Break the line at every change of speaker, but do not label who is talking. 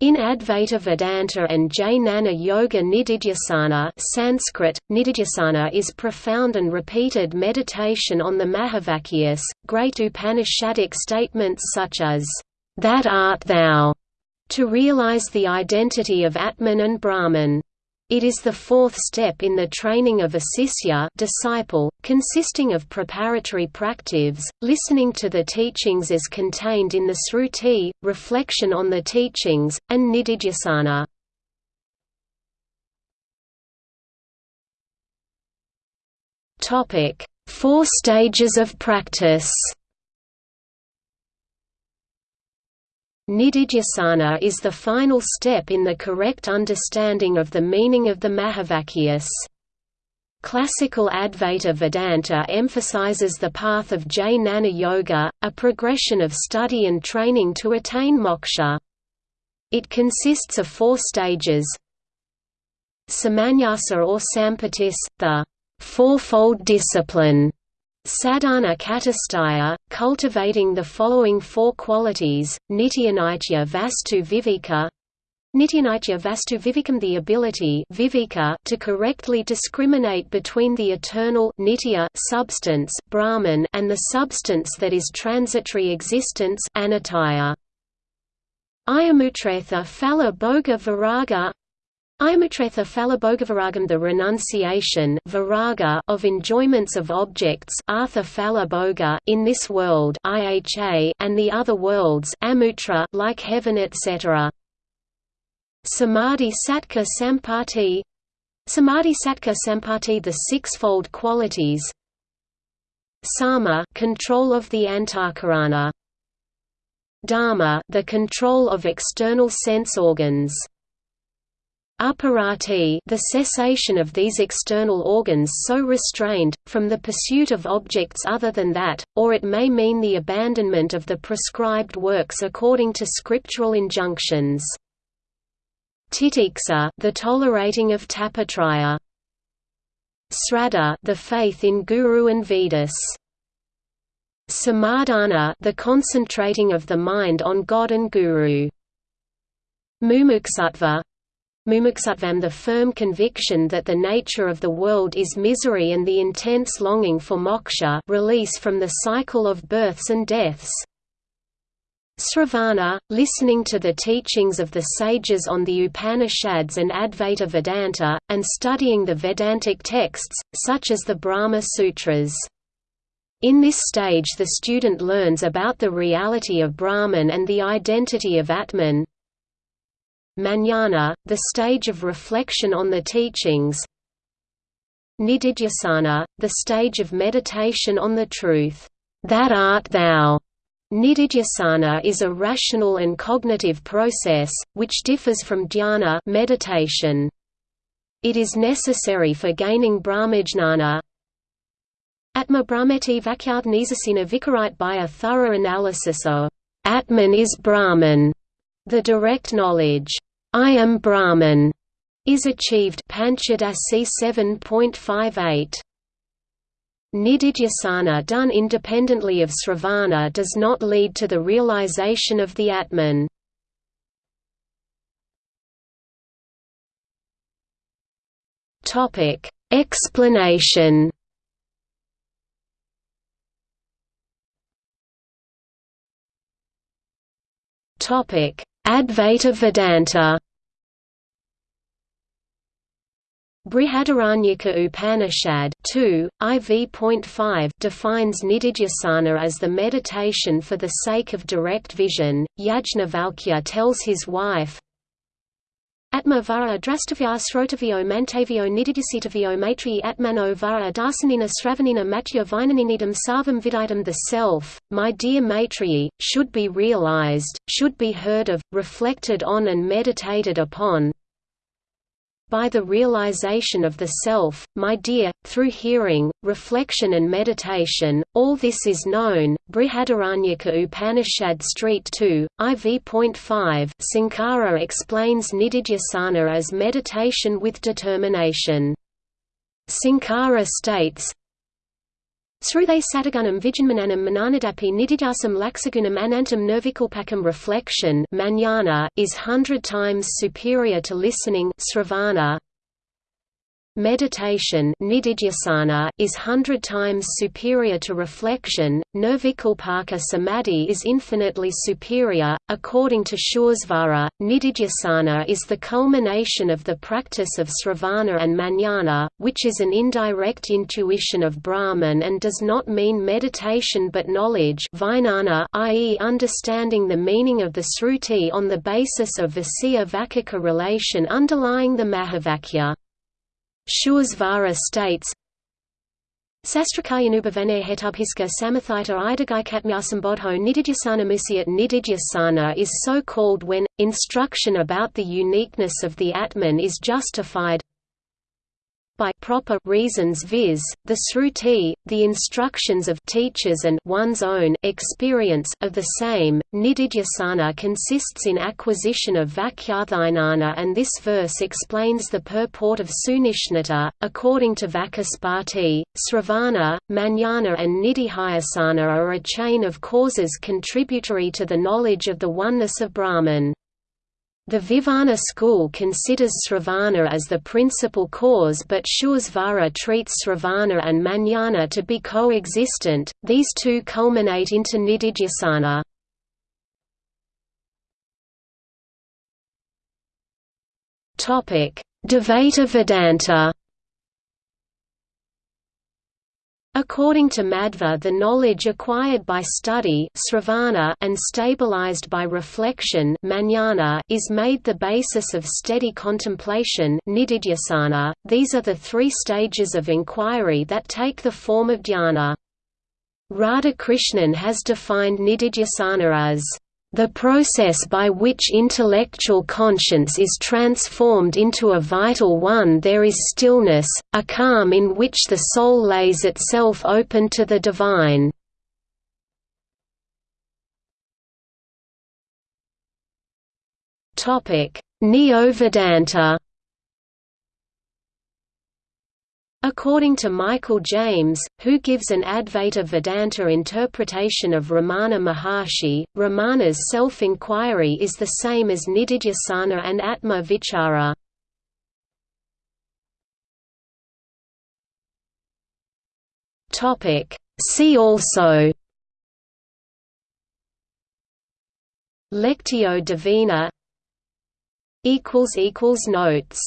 In Advaita Vedanta and Jnana Yoga Nididhyasana Sanskrit, Nididhyasana is profound and repeated meditation on the Mahavakyas, great Upanishadic statements such as, "'That art thou' to realize the identity of Atman and Brahman. It is the fourth step in the training of a sisya disciple, consisting of preparatory practives, listening to the teachings as contained in the sruti, reflection on the teachings, and nididhyasana. Four stages of practice Nididhyasana is the final step in the correct understanding of the meaning of the Mahavakyas. Classical Advaita Vedanta emphasizes the path of Jnana Yoga, a progression of study and training to attain moksha. It consists of four stages Samanyasa or Sampatis, the fourfold discipline Sadhana Chatushtaya, cultivating the following four qualities, Nityanitya Vastu Viveka Nityanitya Vastu Vivekam the ability viveka to correctly discriminate between the eternal nitya substance Brahman and the substance that is transitory existence anataya. Ayamutretha Phala Bhoga Viraga Ayamutretha Phalabhogavaragam the renunciation viraga of enjoyments of objects in this world IHA and the other worlds amutra like heaven etc. Samadhi Satka Sampati. Samadhi Satka Sampati the sixfold qualities. Sama control of the antakarana. Dharma the control of external sense organs Aparati the cessation of these external organs so restrained, from the pursuit of objects other than that, or it may mean the abandonment of the prescribed works according to scriptural injunctions. Titiksa the tolerating of tapatraya. Sraddha the faith in Guru and Vedas. Samadhana the concentrating of the mind on God and Guru. Mumuksutva Mumuksutvam the firm conviction that the nature of the world is misery and the intense longing for moksha release from the cycle of births and deaths. Sravana, listening to the teachings of the sages on the Upanishads and Advaita Vedanta, and studying the Vedantic texts, such as the Brahma Sutras. In this stage the student learns about the reality of Brahman and the identity of Atman, Manana, the stage of reflection on the teachings Nididhyasana, the stage of meditation on the truth, that art thou. Nididhyasana is a rational and cognitive process, which differs from dhyana meditation. It is necessary for gaining brahmajnana Atma Brahmeti Vakyard Nizasina Vikarite by a thorough analysis of Atman is Brahman, the direct knowledge I am Brahman is achieved Panchadasi 7.58. Nididhyasana done independently of sravana does not lead to the realization of the Atman. Explanation. Topic: Advaita Vedanta Brihadaranyaka Upanishad 2, IV.5 defines nididhyasana as the meditation for the sake of direct vision. Yajnavalkya tells his wife, Atma vara drastavya srotavyo mantavyo nididhyasitavyo matri atmano vara darsanina sravanina matya vinaninidam sarvam vidaitam The self, my dear Maitreyi, should be realized, should be heard of, reflected on and meditated upon, by the realization of the self, my dear, through hearing, reflection and meditation, all this is known. Brihadaranyaka Upanishad Street 2, IV.5 Sankara explains Nididhyasana as meditation with determination. Sankara states, Sruthe Satagunam Vijanmananam Mananadapi Nididasam Laxagunam Anantam Nirvikalpakam reflection is hundred times superior to listening sravana, Meditation is hundred times superior to reflection, nirvikalpaka samadhi is infinitely superior. According to Suresvara, nididhyasana is the culmination of the practice of sravana and manana, which is an indirect intuition of Brahman and does not mean meditation but knowledge i.e. understanding the meaning of the sruti on the basis of Vasya Vakika relation underlying the Mahavakya. Suresvara states, Sastrakayanubhavane hetubhiska samathita idagikatmyasambodho nididhyasana musyat nididhyasana is so called when, instruction about the uniqueness of the Atman is justified by proper reasons viz., the sruti, the instructions of teachers and one's own experience of the same. Nididhyasana consists in acquisition of Vakyadhinana and this verse explains the purport of Sunishnata. According to Vakaspati, Sravana, Manana and Nididhyasana are a chain of causes contributory to the knowledge of the oneness of Brahman. The Vivarana school considers Sravana as the principal cause but Suresvara treats Sravana and Manana to be coexistent, these two culminate into Nididhyasana. Dvaita Vedanta According to Madhva the knowledge acquired by study and stabilized by reflection is made the basis of steady contemplation these are the three stages of inquiry that take the form of dhyana. Radhakrishnan has defined nididhyasana as the process by which intellectual conscience is transformed into a vital one there is stillness, a calm in which the soul lays itself open to the divine. Neo-Vedanta According to Michael James, who gives an Advaita Vedanta interpretation of Ramana Maharshi, Ramana's self-inquiry is the same as Nididhyasana and Atma Vichara. See also. Lectio Divina. Notes